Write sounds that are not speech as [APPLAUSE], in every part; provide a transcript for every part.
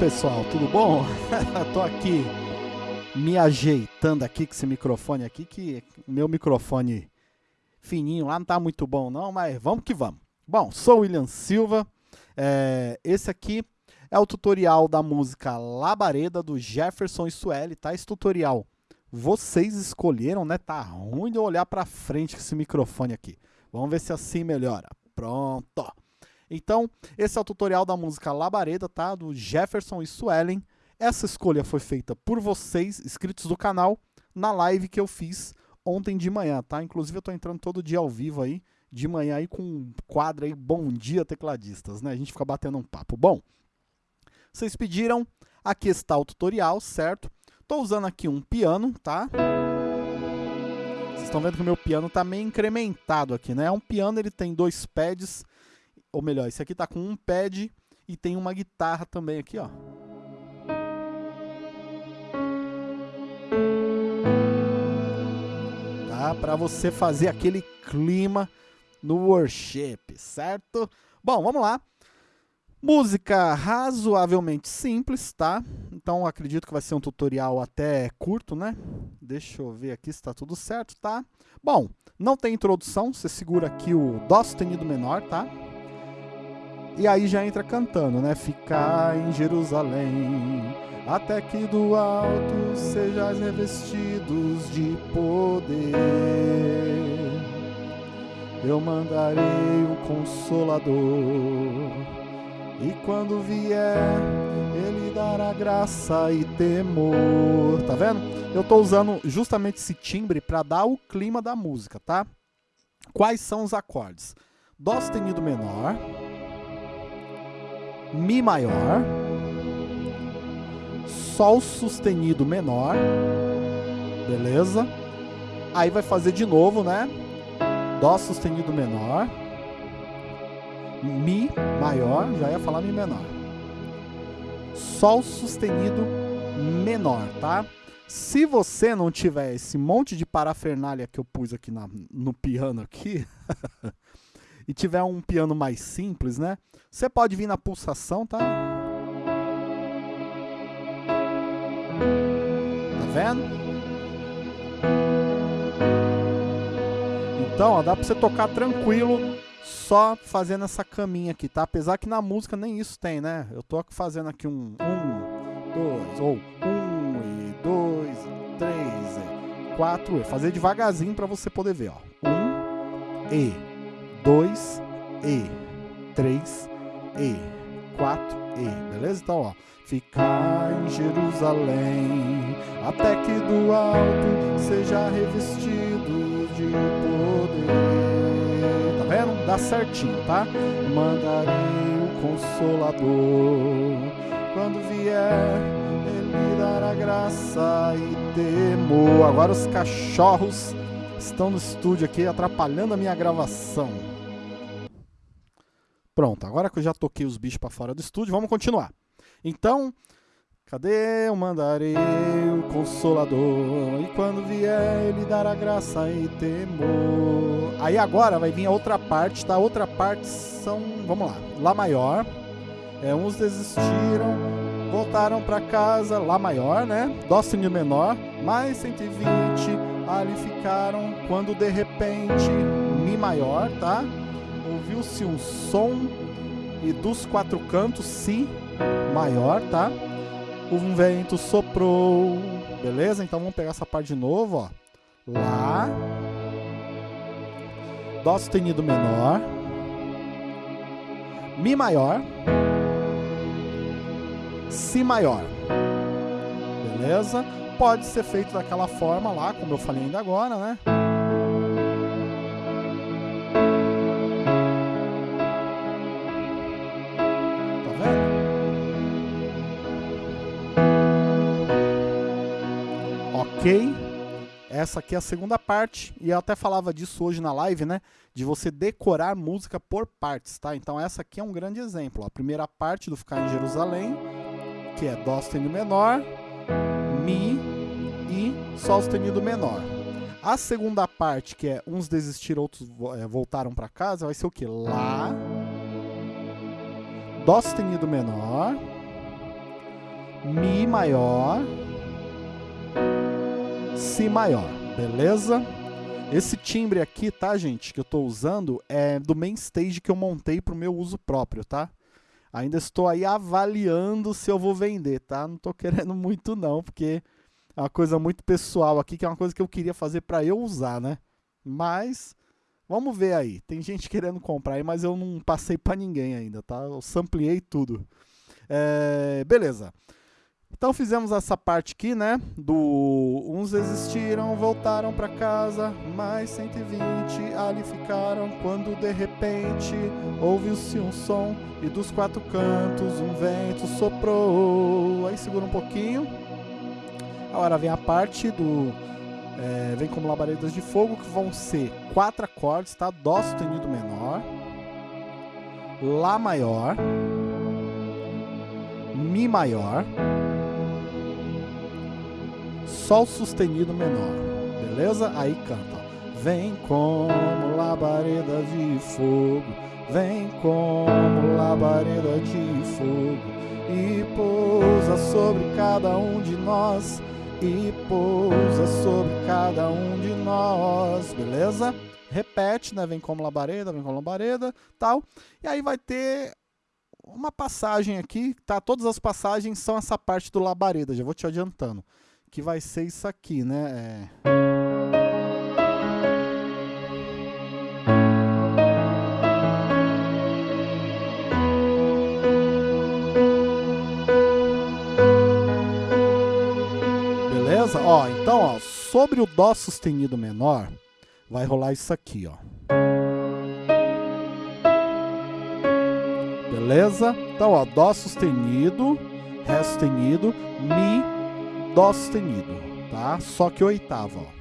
Pessoal, tudo bom? [LAUGHS] Tô aqui me ajeitando aqui com esse microfone aqui, que meu microfone fininho lá não tá muito bom não, mas vamos que vamos. Bom, sou o William Silva, é, esse aqui é o tutorial da música Labareda do Jefferson Sueli, tá? Esse tutorial vocês escolheram, né? Tá ruim de olhar pra frente com esse microfone aqui. Vamos ver se assim melhora. Pronto. Então, esse é o tutorial da música Labareda, tá? Do Jefferson e Suelen. Essa escolha foi feita por vocês, inscritos do canal, na live que eu fiz ontem de manhã, tá? Inclusive eu tô entrando todo dia ao vivo aí, de manhã aí com um quadro aí, Bom Dia Tecladistas, né? A gente fica batendo um papo. Bom, vocês pediram, aqui está o tutorial, certo? Tô usando aqui um piano, tá? Vocês estão vendo que o meu piano tá meio incrementado aqui, né? É um piano, ele tem dois pads, ou melhor, esse aqui tá com um pad e tem uma guitarra também aqui, ó. Tá? Para você fazer aquele clima no worship, certo? Bom, vamos lá. Música razoavelmente simples, tá? Então acredito que vai ser um tutorial até curto, né? Deixa eu ver aqui se tá tudo certo, tá? Bom, não tem introdução, você segura aqui o Dó sustenido menor, tá? E aí já entra cantando, né? Ficar em Jerusalém, até que do alto sejais revestidos de poder. Eu mandarei o Consolador, e quando vier, ele dará graça e temor. Tá vendo? Eu tô usando justamente esse timbre para dar o clima da música, tá? Quais são os acordes? Dó sustenido menor, Mi maior, Sol sustenido menor, beleza? Aí vai fazer de novo, né? Dó sustenido menor, Mi maior, já ia falar Mi menor. Sol sustenido menor, tá? Se você não tiver esse monte de parafernália que eu pus aqui na, no piano aqui, [LAUGHS] e tiver um piano mais simples, né? Você pode vir na pulsação, tá? Tá vendo? Então, ó, dá pra você tocar tranquilo só fazendo essa caminha aqui, tá? Apesar que na música nem isso tem, né? Eu tô fazendo aqui um, um, dois, ou um e dois, três, quatro, e fazer devagarzinho para você poder ver, ó. Um e, dois e, três e, quatro e, beleza? Então, ó, ficar em Jerusalém, até que do alto seja revestido de poder. Tá vendo? Dá certinho, tá? Mandarei o Consolador, quando vier, ele dará graça e temor. Agora os cachorros estão no estúdio aqui atrapalhando a minha gravação. Pronto, agora que eu já toquei os bichos para fora do estúdio, vamos continuar. Então, cadê o mandarei o consolador? E quando vier, ele dará graça e temor. Aí agora vai vir a outra parte, tá? A outra parte são, vamos lá, Lá maior. É, uns desistiram, voltaram para casa, Lá maior, né? Dó sustenido menor, mais 120, ali ficaram, quando de repente, Mi maior, tá? Ouviu-se um som e dos quatro cantos, Si maior, tá? Um vento soprou, beleza? Então vamos pegar essa parte de novo, ó. Lá, Dó sustenido menor, Mi maior, Si maior, beleza? Pode ser feito daquela forma lá, como eu falei ainda agora, né? Ok? Essa aqui é a segunda parte, e eu até falava disso hoje na live, né? De você decorar música por partes, tá? Então essa aqui é um grande exemplo. A primeira parte do Ficar em Jerusalém, que é Dó sustenido menor, Mi e Sol sustenido menor. A segunda parte, que é uns desistiram, outros é, voltaram para casa, vai ser o que? Lá, Dó sustenido menor, Mi maior, Si maior, beleza? Esse timbre aqui, tá, gente, que eu tô usando é do main stage que eu montei pro meu uso próprio, tá? Ainda estou aí avaliando se eu vou vender, tá? Não tô querendo [LAUGHS] muito não, porque é uma coisa muito pessoal aqui, que é uma coisa que eu queria fazer para eu usar, né? Mas vamos ver aí. Tem gente querendo comprar aí, mas eu não passei para ninguém ainda, tá? Eu sampleei tudo. É, beleza. Então fizemos essa parte aqui, né? Do uns existiram, voltaram para casa, mais 120 ali ficaram quando de repente ouviu-se um som e dos quatro cantos um vento soprou. Aí segura um pouquinho. Agora vem a parte do é, vem como labaredas de fogo que vão ser quatro acordes, tá? Dó sustenido menor, Lá maior, Mi maior Sol sustenido menor, beleza? Aí canta, Vem como labareda de fogo, vem como labareda de fogo, e pousa sobre cada um de nós, e pousa sobre cada um de nós, beleza? Repete, né? Vem como labareda, vem como labareda, tal. E aí vai ter uma passagem aqui, tá? Todas as passagens são essa parte do labareda, já vou te adiantando que vai ser isso aqui, né? É... Beleza? Ó, então, ó, sobre o Dó sustenido menor, vai rolar isso aqui, ó. Beleza? Então, ó, Dó sustenido, Ré sustenido, Mi Dó sustenido, tá? Só que oitava, ó.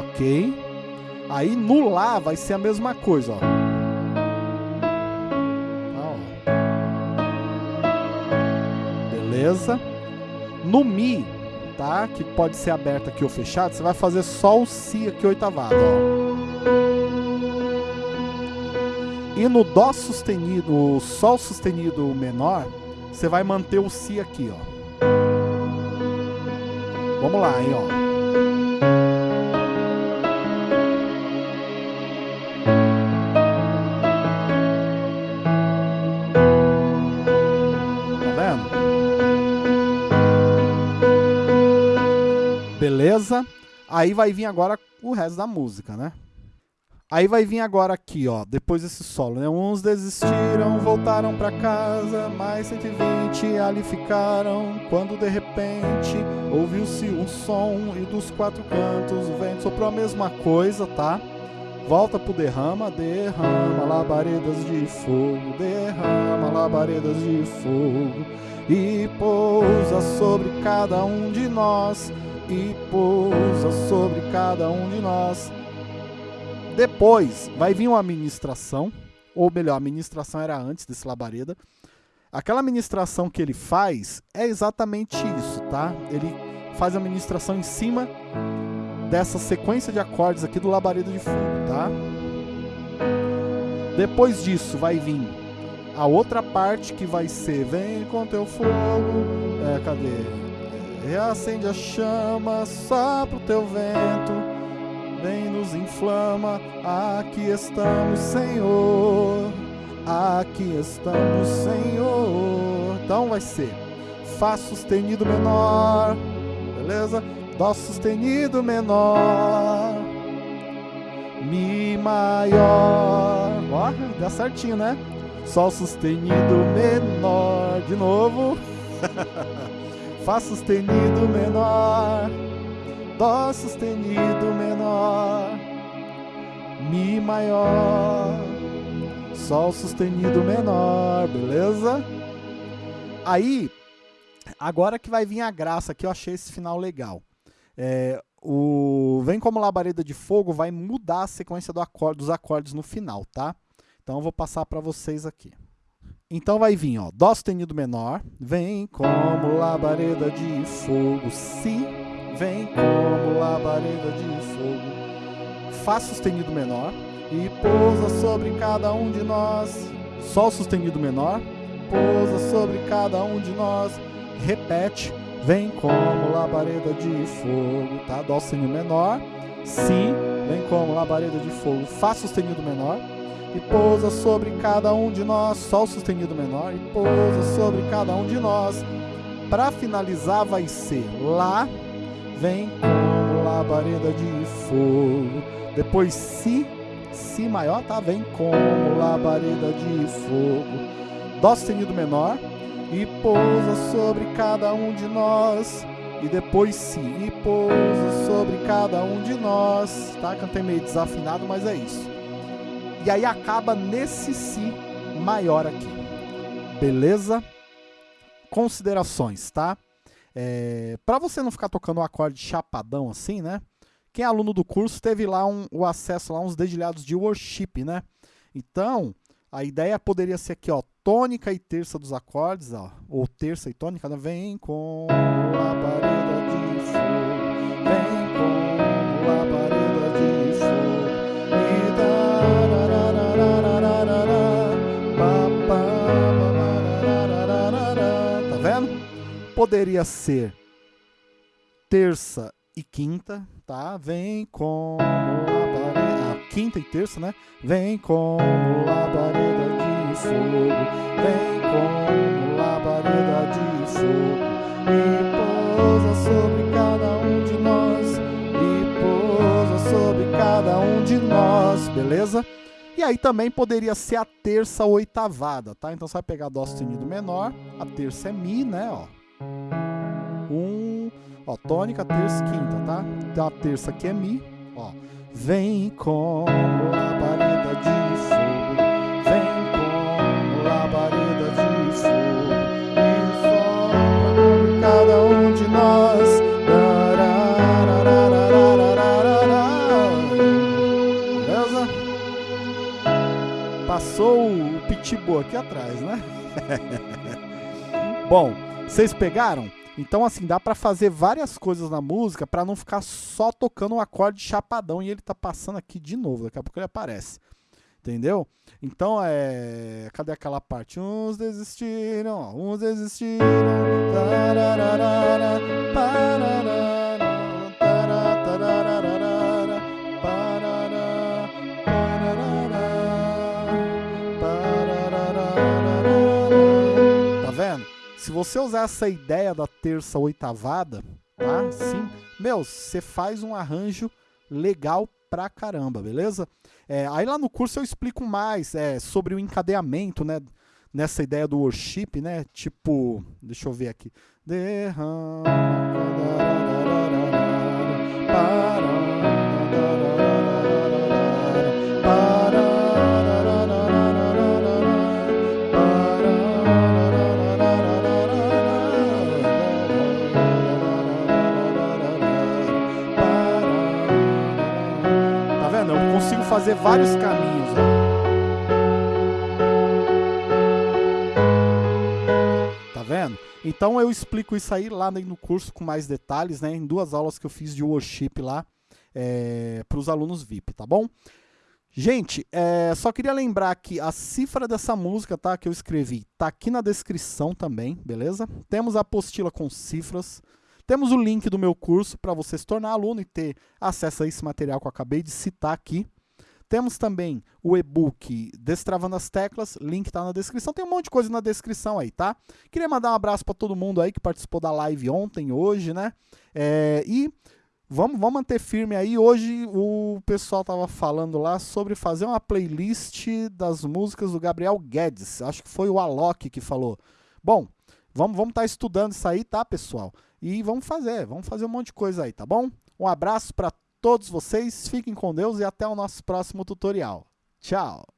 Ok? Aí no Lá vai ser a mesma coisa, ó. Tá, ó. Beleza? No Mi, tá? Que pode ser aberto aqui ou fechado, você vai fazer só o Si aqui oitavado, ó. E no Dó sustenido, Sol sustenido menor, você vai manter o Si aqui, ó. Vamos lá, hein, ó. Tá vendo? Beleza? Aí vai vir agora o resto da música, né? Aí vai vir agora aqui, ó, depois desse solo, né? Uns desistiram, voltaram para casa, mais 120 ali ficaram, quando de repente ouviu-se um som e dos quatro cantos o vento soprou a mesma coisa, tá? Volta pro derrama, derrama labaredas de fogo, derrama labaredas de fogo e pousa sobre cada um de nós, e pousa sobre cada um de nós depois vai vir uma administração, ou melhor, a administração era antes desse labareda. Aquela administração que ele faz é exatamente isso, tá? Ele faz a administração em cima dessa sequência de acordes aqui do labareda de fogo, tá? Depois disso vai vir a outra parte que vai ser Vem com teu fogo, é, cadê? Reacende a chama, sopra o teu vento vem nos inflama. Aqui estamos, Senhor. Aqui estamos, Senhor. Então vai ser Fá sustenido menor, beleza? Dó sustenido menor, Mi maior. Ó, dá certinho, né? Sol sustenido menor. De novo. [LAUGHS] Fá sustenido menor. Dó sustenido menor, Mi maior, Sol sustenido menor, beleza? Aí, agora que vai vir a graça, que eu achei esse final legal. É, o Vem como labareda de fogo vai mudar a sequência do acorde, dos acordes no final, tá? Então eu vou passar para vocês aqui. Então vai vir, ó, Dó sustenido menor, vem como labareda de fogo, Si vem como labareda de fogo. Fá sustenido menor e pousa sobre cada um de nós. Sol sustenido menor, pousa sobre cada um de nós. Repete, vem como labareda de fogo, tá? Dó sustenido menor, si, vem como labareda de fogo, fá sustenido menor e pousa sobre cada um de nós, sol sustenido menor e pousa sobre cada um de nós. Para finalizar vai ser lá, vem como labareda de fogo. Depois si, si maior, tá? Vem como labareda de fogo. Dó sustenido menor e pousa sobre cada um de nós. E depois si e pousa sobre cada um de nós. Tá? Cantei meio desafinado, mas é isso. E aí acaba nesse si maior aqui. Beleza? Considerações, tá? É, para você não ficar tocando o um acorde chapadão assim, né? Quem é aluno do curso teve lá um, o acesso a uns dedilhados de worship, né? Então, a ideia poderia ser aqui, ó, tônica e terça dos acordes, ó, ou terça e tônica, né? Vem com labareda de Poderia ser terça e quinta, tá? Vem com labareda, ah, quinta e terça, né? Vem com labareda de fogo, vem com labareda de fogo e pousa sobre cada um de nós e pousa sobre cada um de nós, beleza? E aí também poderia ser a terça oitavada, tá? Então você vai pegar Dó sustenido menor, a terça é Mi, né, ó. Um, ó, tônica, terça, quinta, tá? Então a terça aqui é Mi, ó. Vem com labareda de fogo, vem com labareda de fogo, e sopra cada um de nós. Beleza? Passou o pitbull aqui atrás, né? Bom, vocês pegaram? Então, assim, dá para fazer várias coisas na música para não ficar só tocando um acorde chapadão e ele tá passando aqui de novo. Daqui a pouco ele aparece. Entendeu? Então, é. Cadê aquela parte? Uns desistiram, uns desistiram. Tararara, você usar essa ideia da terça oitavada, tá? Sim, meu, você faz um arranjo legal pra caramba, beleza? É, aí lá no curso eu explico mais é, sobre o encadeamento, né? Nessa ideia do worship, né? Tipo, deixa eu ver aqui. Derrama. Vários caminhos. Ó. Tá vendo? Então eu explico isso aí lá no curso com mais detalhes, né? Em duas aulas que eu fiz de worship lá é, para os alunos VIP, tá bom? Gente, é, só queria lembrar que a cifra dessa música, tá? Que eu escrevi, tá aqui na descrição também, beleza? Temos a apostila com cifras. Temos o link do meu curso para você se tornar aluno e ter acesso a esse material que eu acabei de citar aqui. Temos também o e-book Destravando as Teclas, link está na descrição. Tem um monte de coisa na descrição aí, tá? Queria mandar um abraço para todo mundo aí que participou da live ontem, hoje, né? É, e vamos, vamos manter firme aí. Hoje o pessoal tava falando lá sobre fazer uma playlist das músicas do Gabriel Guedes. Acho que foi o Alok que falou. Bom, vamos estar vamos tá estudando isso aí, tá, pessoal? E vamos fazer, vamos fazer um monte de coisa aí, tá bom? Um abraço para todos vocês, fiquem com Deus e até o nosso próximo tutorial. Tchau!